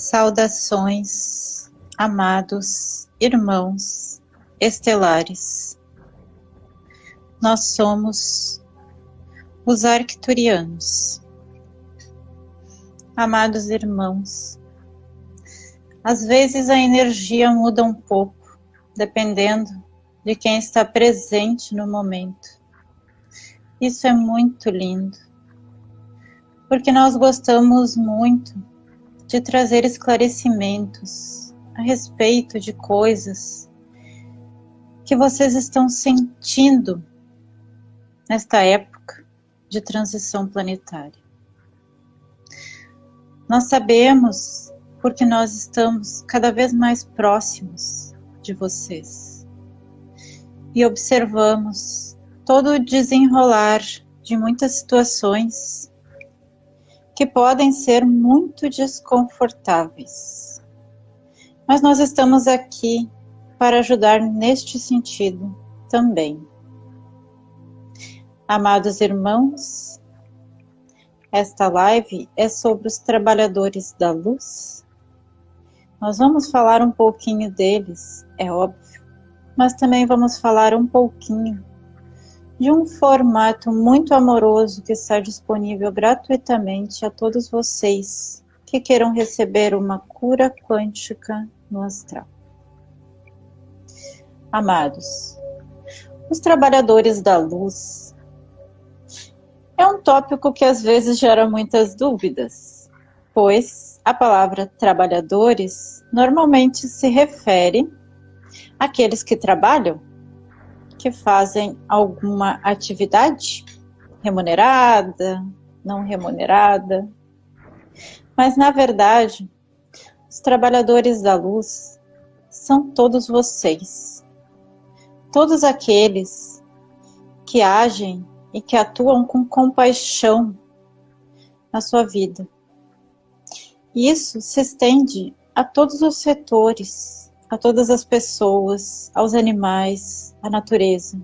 Saudações, amados irmãos estelares. Nós somos os arcturianos. Amados irmãos, às vezes a energia muda um pouco, dependendo de quem está presente no momento. Isso é muito lindo, porque nós gostamos muito de trazer esclarecimentos a respeito de coisas que vocês estão sentindo nesta época de transição planetária. Nós sabemos porque nós estamos cada vez mais próximos de vocês e observamos todo o desenrolar de muitas situações que podem ser muito desconfortáveis. Mas nós estamos aqui para ajudar neste sentido também. Amados irmãos, esta live é sobre os trabalhadores da luz. Nós vamos falar um pouquinho deles, é óbvio, mas também vamos falar um pouquinho de um formato muito amoroso que está disponível gratuitamente a todos vocês que queiram receber uma cura quântica no astral. Amados, os trabalhadores da luz é um tópico que às vezes gera muitas dúvidas, pois a palavra trabalhadores normalmente se refere àqueles que trabalham que fazem alguma atividade remunerada, não remunerada. Mas, na verdade, os trabalhadores da luz são todos vocês. Todos aqueles que agem e que atuam com compaixão na sua vida. Isso se estende a todos os setores a todas as pessoas, aos animais, à natureza.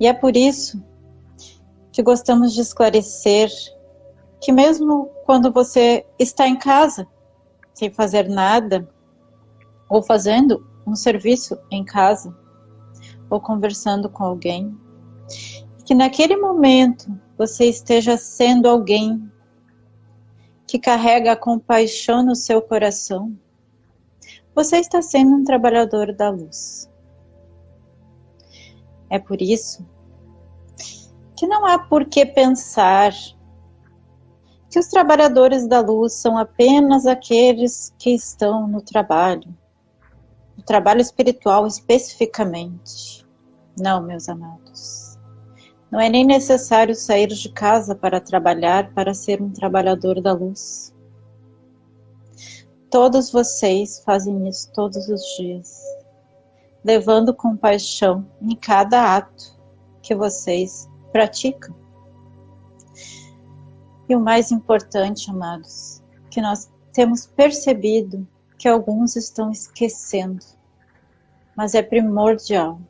E é por isso que gostamos de esclarecer que mesmo quando você está em casa, sem fazer nada, ou fazendo um serviço em casa, ou conversando com alguém, que naquele momento você esteja sendo alguém que carrega a compaixão no seu coração, você está sendo um trabalhador da luz. É por isso que não há por que pensar que os trabalhadores da luz são apenas aqueles que estão no trabalho, no trabalho espiritual especificamente. Não, meus amados. Não é nem necessário sair de casa para trabalhar para ser um trabalhador da luz. Todos vocês fazem isso todos os dias, levando compaixão em cada ato que vocês praticam. E o mais importante, amados, que nós temos percebido que alguns estão esquecendo, mas é primordial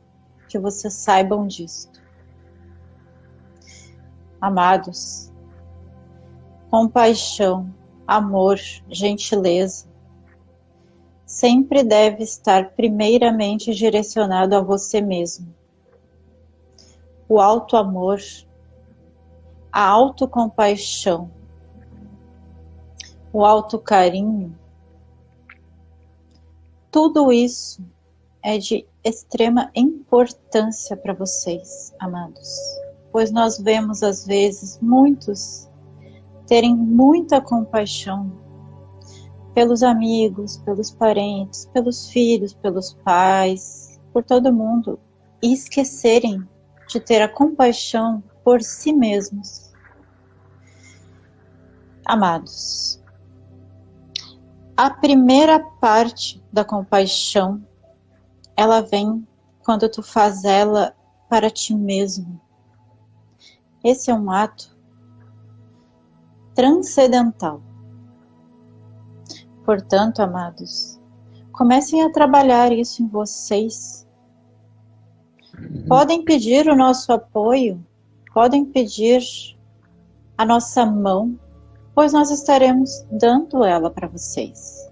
que vocês saibam disto. Amados, compaixão, amor, gentileza, sempre deve estar primeiramente direcionado a você mesmo. O alto amor, a autocompaixão, o alto carinho, tudo isso é de extrema importância para vocês, amados, pois nós vemos às vezes muitos terem muita compaixão pelos amigos, pelos parentes, pelos filhos, pelos pais, por todo mundo e esquecerem de ter a compaixão por si mesmos. Amados, a primeira parte da compaixão, ela vem quando tu faz ela para ti mesmo. Esse é um ato transcendental. Portanto, amados, comecem a trabalhar isso em vocês. Podem pedir o nosso apoio, podem pedir a nossa mão pois nós estaremos dando ela para vocês.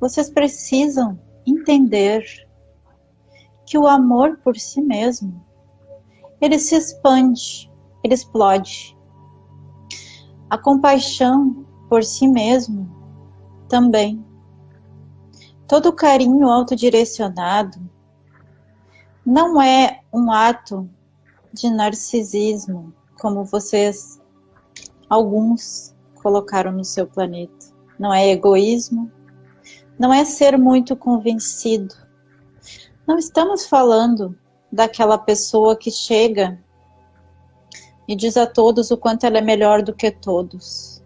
Vocês precisam entender que o amor por si mesmo, ele se expande, ele explode. A compaixão por si mesmo também. Todo carinho autodirecionado não é um ato de narcisismo, como vocês alguns colocaram no seu planeta. Não é egoísmo, não é ser muito convencido. Não estamos falando daquela pessoa que chega e diz a todos o quanto ela é melhor do que todos.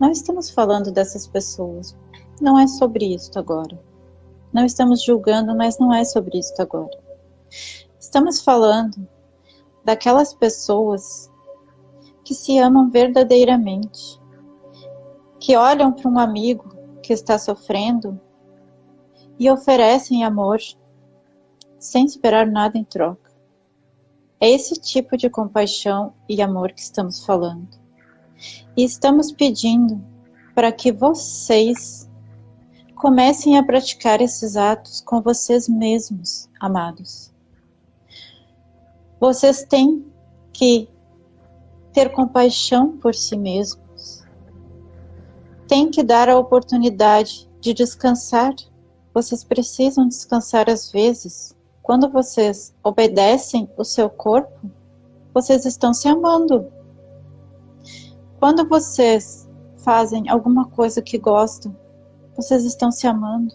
Não estamos falando dessas pessoas. Não é sobre isso agora. Não estamos julgando, mas não é sobre isso agora. Estamos falando daquelas pessoas que se amam verdadeiramente, que olham para um amigo que está sofrendo e oferecem amor sem esperar nada em troca. É esse tipo de compaixão e amor que estamos falando. E estamos pedindo para que vocês comecem a praticar esses atos com vocês mesmos, amados. Vocês têm que ter compaixão por si mesmos. Tem que dar a oportunidade de descansar. Vocês precisam descansar às vezes. Quando vocês obedecem o seu corpo, vocês estão se amando. Quando vocês fazem alguma coisa que gostam, vocês estão se amando.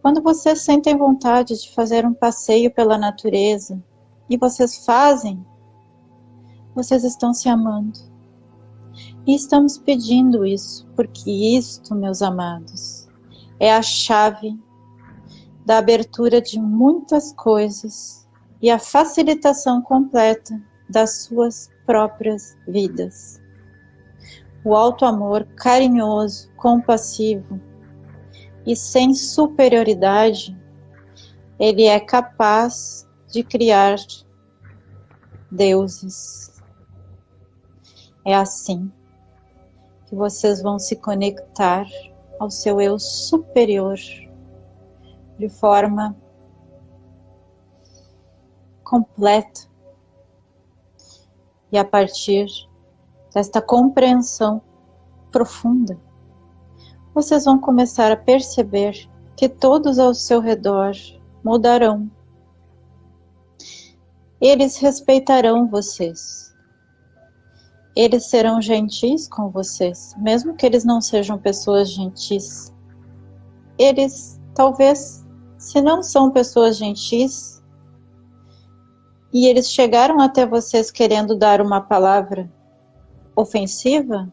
Quando vocês sentem vontade de fazer um passeio pela natureza e vocês fazem, vocês estão se amando. E estamos pedindo isso, porque isto, meus amados, é a chave da abertura de muitas coisas e a facilitação completa das suas próprias vidas. O alto amor carinhoso, compassivo e sem superioridade, ele é capaz de criar deuses é assim que vocês vão se conectar ao seu eu superior de forma completa. E a partir desta compreensão profunda, vocês vão começar a perceber que todos ao seu redor mudarão. Eles respeitarão vocês eles serão gentis com vocês, mesmo que eles não sejam pessoas gentis. Eles, talvez, se não são pessoas gentis, e eles chegaram até vocês querendo dar uma palavra ofensiva,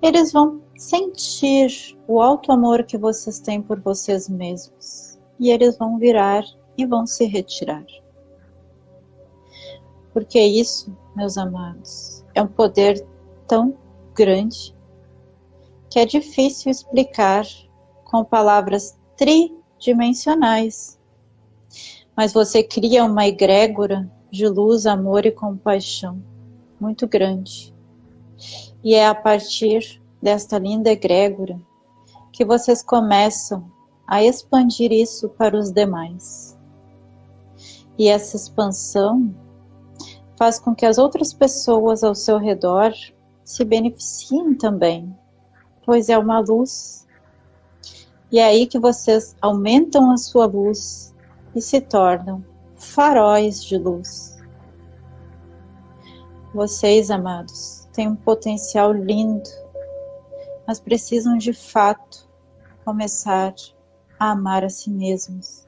eles vão sentir o alto amor que vocês têm por vocês mesmos. E eles vão virar e vão se retirar. Porque isso, meus amados, é um poder tão grande que é difícil explicar com palavras tridimensionais. Mas você cria uma egrégora de luz, amor e compaixão muito grande. E é a partir desta linda egrégora que vocês começam a expandir isso para os demais. E essa expansão faz com que as outras pessoas ao seu redor se beneficiem também, pois é uma luz. E é aí que vocês aumentam a sua luz e se tornam faróis de luz. Vocês, amados, têm um potencial lindo, mas precisam de fato começar a amar a si mesmos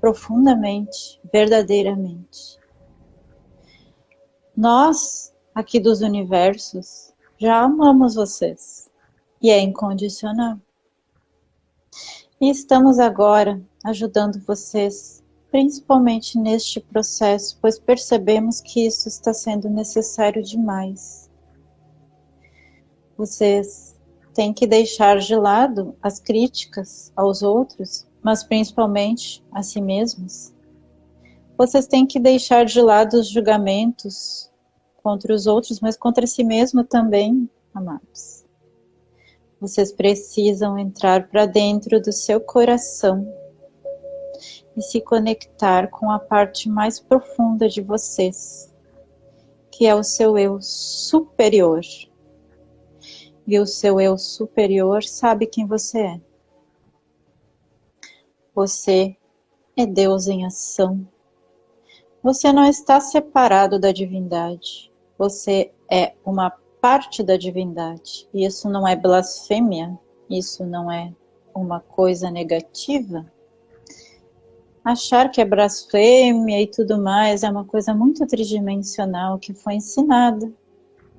profundamente, verdadeiramente. Nós, aqui dos universos, já amamos vocês e é incondicional. E estamos agora ajudando vocês, principalmente neste processo, pois percebemos que isso está sendo necessário demais. Vocês têm que deixar de lado as críticas aos outros, mas principalmente a si mesmos vocês têm que deixar de lado os julgamentos contra os outros, mas contra si mesmo também, amados. Vocês precisam entrar para dentro do seu coração e se conectar com a parte mais profunda de vocês, que é o seu eu superior. E o seu eu superior sabe quem você é. Você é Deus em ação. Você não está separado da divindade. Você é uma parte da divindade. E isso não é blasfêmia, isso não é uma coisa negativa. Achar que é blasfêmia e tudo mais é uma coisa muito tridimensional que foi ensinada.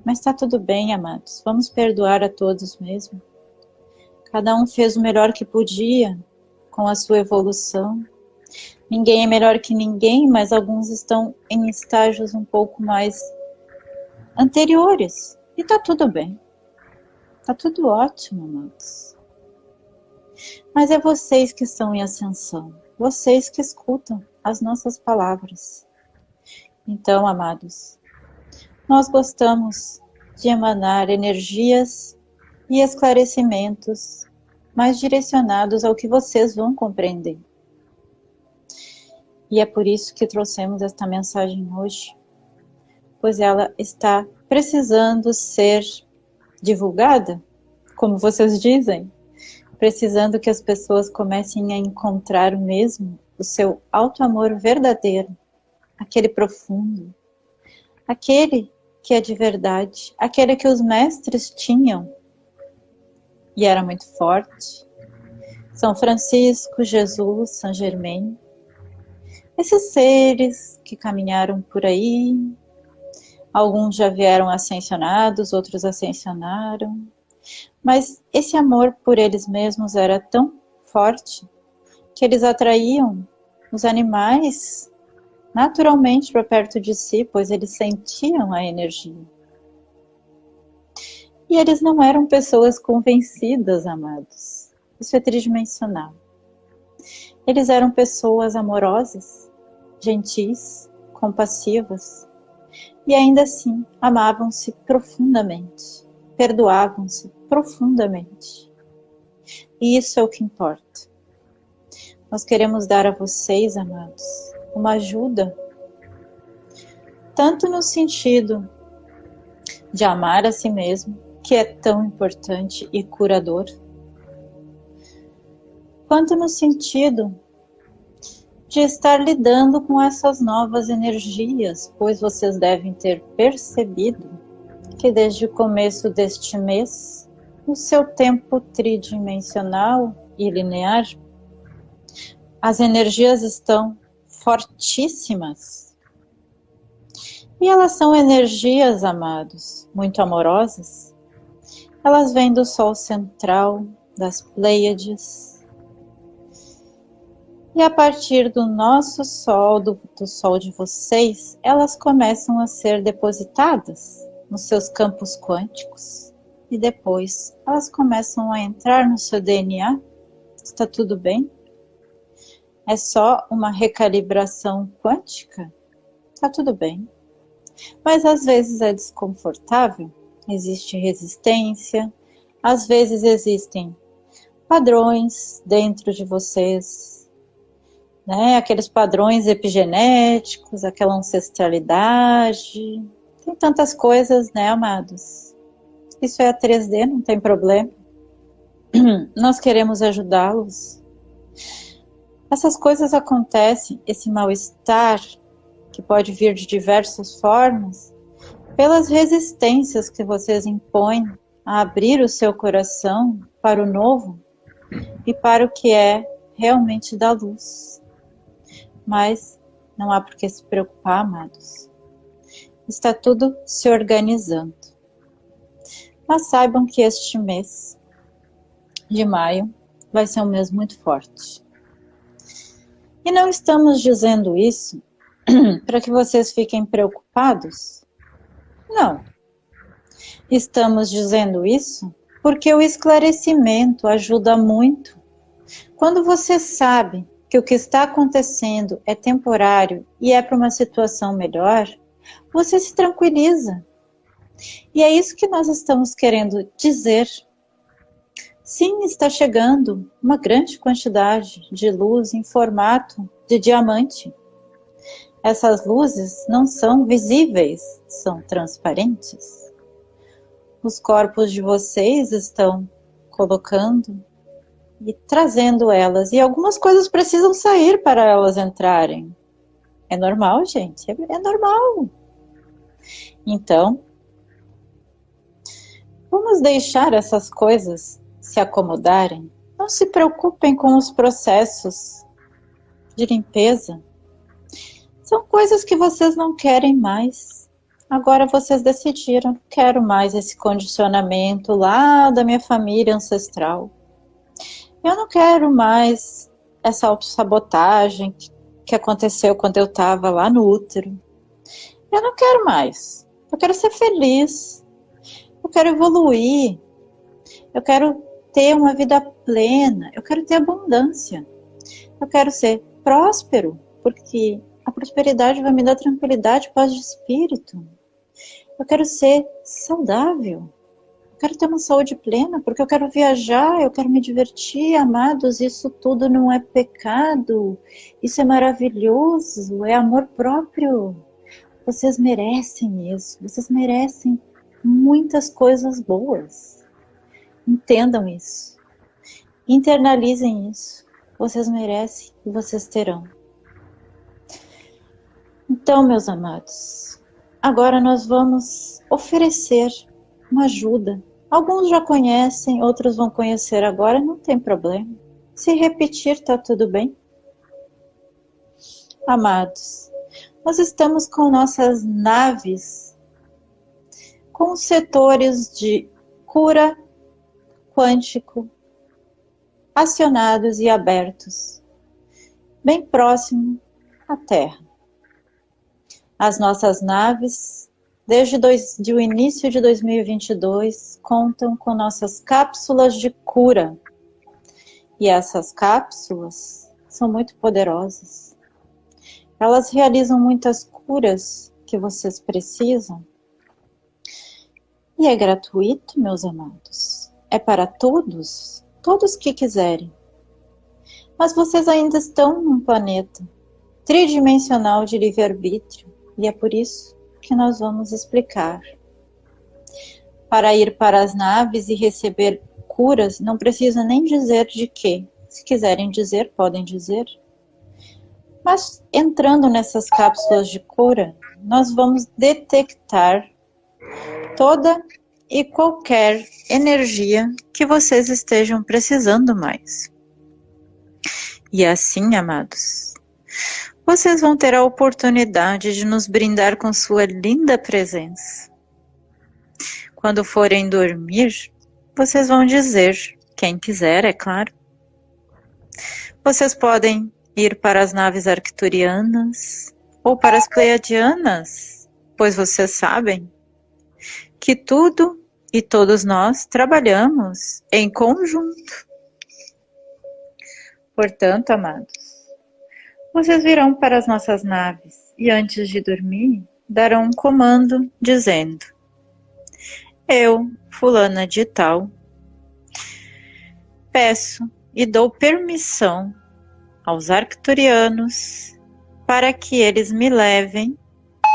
Mas está tudo bem, amados. Vamos perdoar a todos mesmo. Cada um fez o melhor que podia com a sua evolução. Ninguém é melhor que ninguém, mas alguns estão em estágios um pouco mais anteriores. E tá tudo bem. Tá tudo ótimo, amados. Mas é vocês que estão em ascensão. Vocês que escutam as nossas palavras. Então, amados, nós gostamos de emanar energias e esclarecimentos mais direcionados ao que vocês vão compreender. E é por isso que trouxemos esta mensagem hoje, pois ela está precisando ser divulgada, como vocês dizem, precisando que as pessoas comecem a encontrar mesmo o seu alto amor verdadeiro, aquele profundo, aquele que é de verdade, aquele que os mestres tinham e era muito forte. São Francisco, Jesus, São Germain, esses seres que caminharam por aí, alguns já vieram ascensionados, outros ascensionaram, mas esse amor por eles mesmos era tão forte que eles atraíam os animais naturalmente para perto de si, pois eles sentiam a energia. E eles não eram pessoas convencidas, amados. Isso é tridimensional. Eles eram pessoas amorosas, gentis, compassivas, e ainda assim amavam-se profundamente, perdoavam-se profundamente. E isso é o que importa. Nós queremos dar a vocês, amados, uma ajuda, tanto no sentido de amar a si mesmo, que é tão importante e curador, quanto no sentido de estar lidando com essas novas energias, pois vocês devem ter percebido que desde o começo deste mês, no seu tempo tridimensional e linear, as energias estão fortíssimas. E elas são energias, amados, muito amorosas. Elas vêm do Sol central, das Pleiades. E a partir do nosso Sol, do, do Sol de vocês, elas começam a ser depositadas nos seus campos quânticos. E depois elas começam a entrar no seu DNA. Está tudo bem? É só uma recalibração quântica, tá tudo bem. Mas às vezes é desconfortável, existe resistência, às vezes existem padrões dentro de vocês, né? Aqueles padrões epigenéticos, aquela ancestralidade, tem tantas coisas, né, amados? Isso é a 3D, não tem problema. Nós queremos ajudá-los essas coisas acontecem, esse mal-estar, que pode vir de diversas formas, pelas resistências que vocês impõem a abrir o seu coração para o novo e para o que é realmente da luz. Mas não há por que se preocupar, amados. Está tudo se organizando. Mas saibam que este mês de maio vai ser um mês muito forte. E não estamos dizendo isso para que vocês fiquem preocupados. Não. Estamos dizendo isso porque o esclarecimento ajuda muito. Quando você sabe que o que está acontecendo é temporário e é para uma situação melhor, você se tranquiliza. E é isso que nós estamos querendo dizer. Sim, está chegando uma grande quantidade de luz em formato de diamante. Essas luzes não são visíveis, são transparentes. Os corpos de vocês estão colocando e trazendo elas. E algumas coisas precisam sair para elas entrarem. É normal, gente, é, é normal. Então, vamos deixar essas coisas se acomodarem. Não se preocupem com os processos de limpeza. São coisas que vocês não querem mais. Agora vocês decidiram, quero mais esse condicionamento lá da minha família ancestral. Eu não quero mais essa autossabotagem que aconteceu quando eu estava lá no útero. Eu não quero mais. Eu quero ser feliz. Eu quero evoluir. Eu quero ter uma vida plena. Eu quero ter abundância. Eu quero ser próspero, porque a prosperidade vai me dar tranquilidade, paz de espírito. Eu quero ser saudável. Eu quero ter uma saúde plena, porque eu quero viajar, eu quero me divertir, amados. Isso tudo não é pecado. Isso é maravilhoso, é amor próprio. Vocês merecem isso. Vocês merecem muitas coisas boas. Entendam isso. Internalizem isso. Vocês merecem e vocês terão. Então, meus amados, agora nós vamos oferecer uma ajuda. Alguns já conhecem, outros vão conhecer agora, não tem problema. Se repetir, tá tudo bem. Amados, nós estamos com nossas naves com setores de cura quântico acionados e abertos, bem próximo à Terra. As nossas naves, desde dois, de o início de 2022, contam com nossas cápsulas de cura. E essas cápsulas são muito poderosas. Elas realizam muitas curas que vocês precisam. E é gratuito, meus amados. É para todos, todos que quiserem. Mas vocês ainda estão num planeta tridimensional de livre-arbítrio e é por isso que nós vamos explicar. Para ir para as naves e receber curas, não precisa nem dizer de quê. Se quiserem dizer, podem dizer. Mas entrando nessas cápsulas de cura, nós vamos detectar toda e qualquer energia que vocês estejam precisando mais. E assim, amados, vocês vão ter a oportunidade de nos brindar com sua linda presença. Quando forem dormir, vocês vão dizer, quem quiser, é claro. Vocês podem ir para as naves arcturianas ou para as pleiadianas, pois vocês sabem que tudo e todos nós trabalhamos em conjunto. Portanto, amados, vocês virão para as nossas naves e antes de dormir darão um comando dizendo: Eu, fulana de tal, peço e dou permissão aos arcturianos para que eles me levem,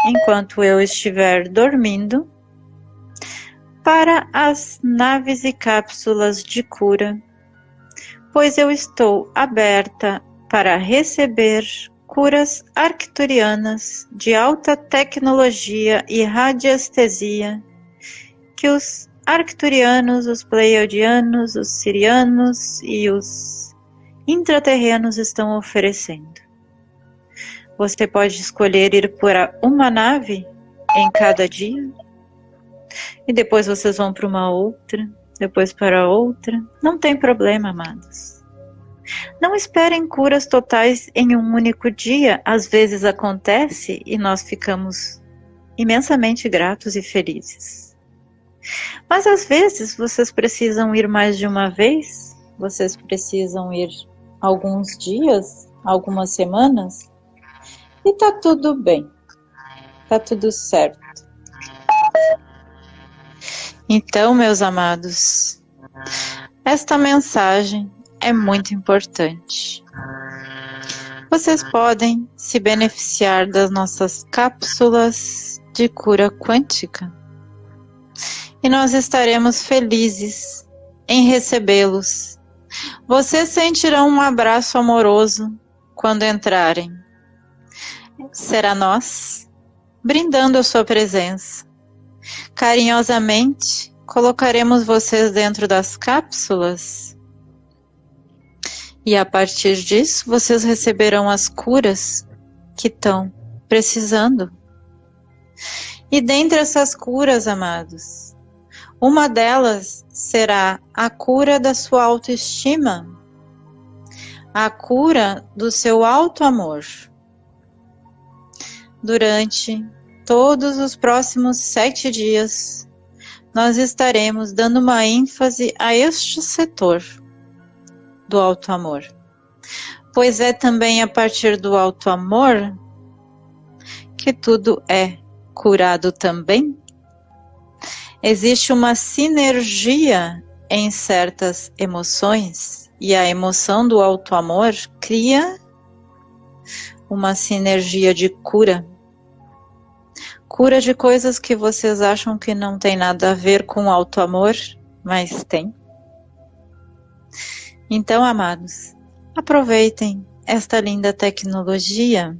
enquanto eu estiver dormindo, para as naves e cápsulas de cura, pois eu estou aberta para receber curas arcturianas de alta tecnologia e radiestesia que os arcturianos, os pleiadianos, os sirianos e os intraterrenos estão oferecendo. Você pode escolher ir por uma nave em cada dia e depois vocês vão para uma outra, depois para outra. Não tem problema, amados. Não esperem curas totais em um único dia, às vezes acontece e nós ficamos imensamente gratos e felizes. Mas às vezes vocês precisam ir mais de uma vez, vocês precisam ir alguns dias, algumas semanas, e tá tudo bem. Tá tudo certo. Então, meus amados, esta mensagem é muito importante. Vocês podem se beneficiar das nossas cápsulas de cura quântica e nós estaremos felizes em recebê-los. Vocês sentirão um abraço amoroso quando entrarem. Será nós brindando a sua presença. Carinhosamente colocaremos vocês dentro das cápsulas e a partir disso vocês receberão as curas que estão precisando. E dentre essas curas, amados, uma delas será a cura da sua autoestima, a cura do seu alto amor. Durante todos os próximos sete dias, nós estaremos dando uma ênfase a este setor do alto amor, pois é também a partir do alto amor que tudo é curado também existe uma sinergia em certas emoções e a emoção do alto amor cria uma sinergia de cura. Cura de coisas que vocês acham que não tem nada a ver com alto amor, mas tem. Então, amados, aproveitem esta linda tecnologia.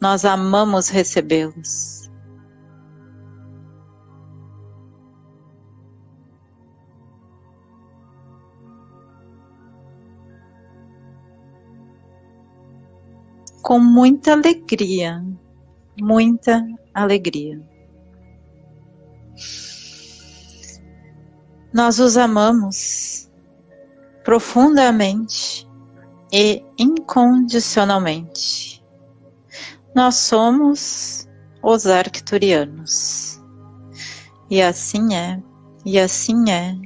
Nós amamos recebê-los. com muita alegria, muita alegria. Nós os amamos profundamente e incondicionalmente. Nós somos os arcturianos. E assim é, e assim é,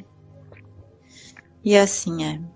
e assim é.